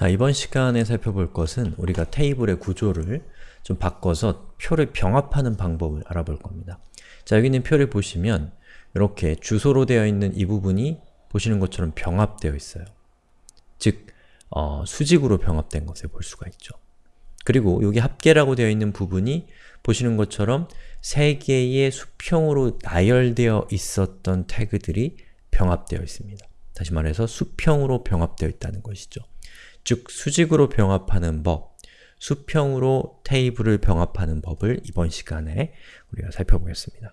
자, 이번 시간에 살펴볼 것은 우리가 테이블의 구조를 좀 바꿔서 표를 병합하는 방법을 알아볼 겁니다. 자, 여기 있는 표를 보시면 이렇게 주소로 되어 있는 이 부분이 보시는 것처럼 병합되어 있어요. 즉, 어, 수직으로 병합된 것을 볼 수가 있죠. 그리고 여기 합계라고 되어 있는 부분이 보시는 것처럼 세 개의 수평으로 나열되어 있었던 태그들이 병합되어 있습니다. 다시 말해서 수평으로 병합되어 있다는 것이죠. 즉, 수직으로 병합하는 법, 수평으로 테이블을 병합하는 법을 이번 시간에 우리가 살펴보겠습니다.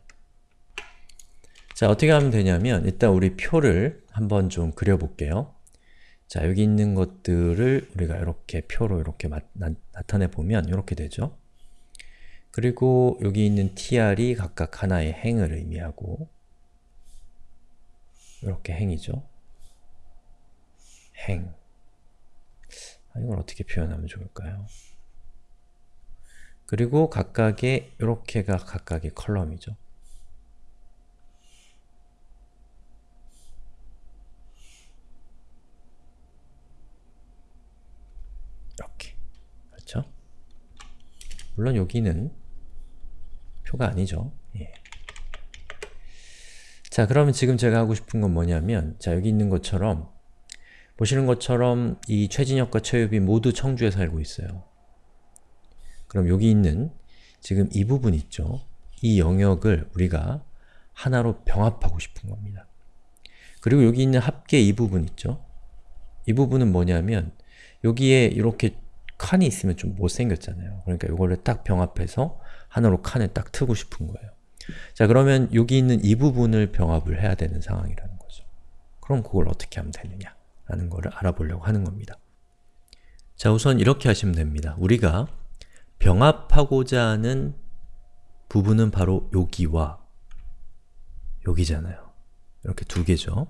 자, 어떻게 하면 되냐면 일단 우리 표를 한번 좀 그려볼게요. 자, 여기 있는 것들을 우리가 이렇게 표로 이렇게 마, 나, 타내 보면 이렇게 되죠. 그리고 여기 있는 tr이 각각 하나의 행을 의미하고 이렇게 행이죠. 행. 아, 이걸 어떻게 표현하면 좋을까요? 그리고 각각의 이렇게가 각각의 컬럼이죠. 이렇게. 그렇죠? 물론 여기는 표가 아니죠. 예. 자, 그러면 지금 제가 하고 싶은 건 뭐냐면 자, 여기 있는 것처럼 보시는 것처럼 이 최진혁과 최유비 모두 청주에 살고 있어요. 그럼 여기 있는 지금 이 부분 있죠? 이 영역을 우리가 하나로 병합하고 싶은 겁니다. 그리고 여기 있는 합계 이 부분 있죠? 이 부분은 뭐냐면 여기에 이렇게 칸이 있으면 좀 못생겼잖아요. 그러니까 이거를 딱 병합해서 하나로 칸을 딱 트고 싶은 거예요. 자 그러면 여기 있는 이 부분을 병합을 해야 되는 상황이라는 거죠. 그럼 그걸 어떻게 하면 되느냐 라는 거를 알아보려고 하는 겁니다. 자 우선 이렇게 하시면 됩니다. 우리가 병합하고자 하는 부분은 바로 여기와 여기잖아요. 이렇게 두 개죠.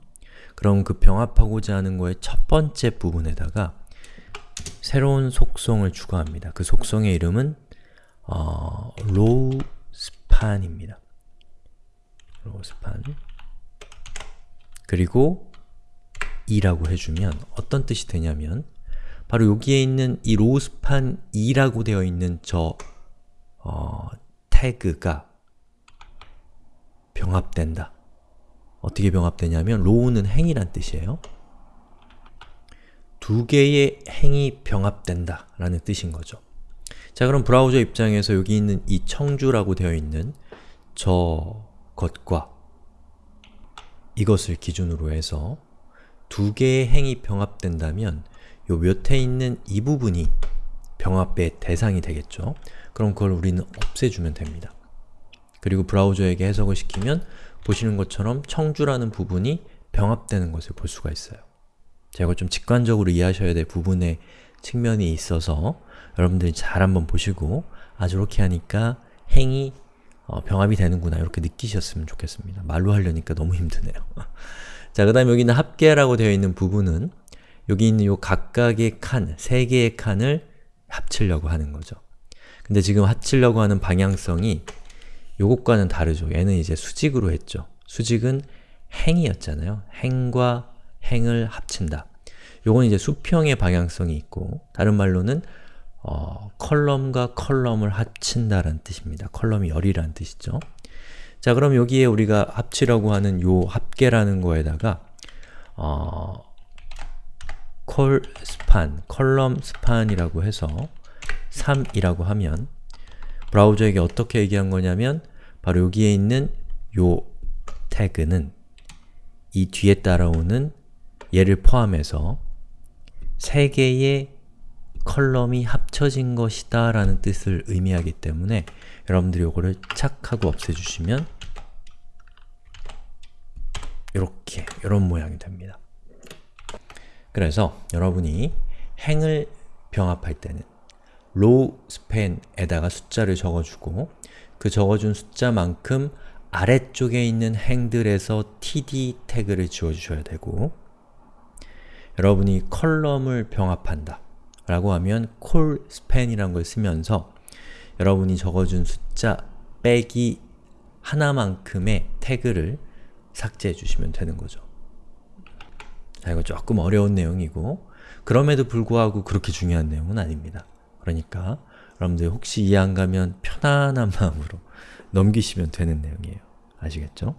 그럼 그 병합하고자 하는 거의 첫 번째 부분에다가 새로운 속성을 추가합니다. 그 속성의 이름은 어, rowspan입니다. rowspan 그리고 2라고 해주면 어떤 뜻이 되냐면 바로 여기에 있는 이 rowspan 2라고 되어 있는 저 어, 태그가 병합된다. 어떻게 병합되냐면 row는 행이란 뜻이에요. 두 개의 행이 병합된다 라는 뜻인 거죠. 자 그럼 브라우저 입장에서 여기 있는 이 청주라고 되어 있는 저 것과 이것을 기준으로 해서 두 개의 행이 병합된다면 요 몇에 있는 이 부분이 병합의 대상이 되겠죠. 그럼 그걸 우리는 없애주면 됩니다. 그리고 브라우저에게 해석을 시키면 보시는 것처럼 청주라는 부분이 병합되는 것을 볼 수가 있어요. 자, 이걸 좀 직관적으로 이해하셔야 될 부분의 측면이 있어서 여러분들이 잘 한번 보시고 아, 저렇게 하니까 행이 어, 병합이 되는구나 이렇게 느끼셨으면 좋겠습니다. 말로 하려니까 너무 힘드네요. 자, 그 다음에 여기 있는 합계라고 되어 있는 부분은 여기 있는 요 각각의 칸, 세 개의 칸을 합치려고 하는 거죠. 근데 지금 합치려고 하는 방향성이 요것과는 다르죠. 얘는 이제 수직으로 했죠. 수직은 행이었잖아요. 행과 행을 합친다. 요건 이제 수평의 방향성이 있고 다른 말로는 어, column과 column을 합친다라는 뜻입니다. column이 열이라는 뜻이죠. 자 그럼 여기에 우리가 합치라고 하는 요 합계라는 거에다가 어, colspan, column span이라고 해서 3이라고 하면 브라우저에게 어떻게 얘기한 거냐면 바로 여기에 있는 요 태그는 이 뒤에 따라오는 얘를 포함해서 세 개의 컬럼이 합쳐진 것이다 라는 뜻을 의미하기 때문에 여러분들이 이거를 착 하고 없애주시면 이렇게, 이런 모양이 됩니다. 그래서 여러분이 행을 병합할 때는 rowspan에다가 숫자를 적어주고 그 적어준 숫자만큼 아래쪽에 있는 행들에서 td 태그를 지워주셔야 되고 여러분이 column을 병합한다 라고 하면 colspan이라는 걸 쓰면서 여러분이 적어준 숫자 빼기 하나만큼의 태그를 삭제해 주시면 되는 거죠. 자, 이거 조금 어려운 내용이고 그럼에도 불구하고 그렇게 중요한 내용은 아닙니다. 그러니까 여러분들 혹시 이해 안 가면 편안한 마음으로 넘기시면 되는 내용이에요. 아시겠죠?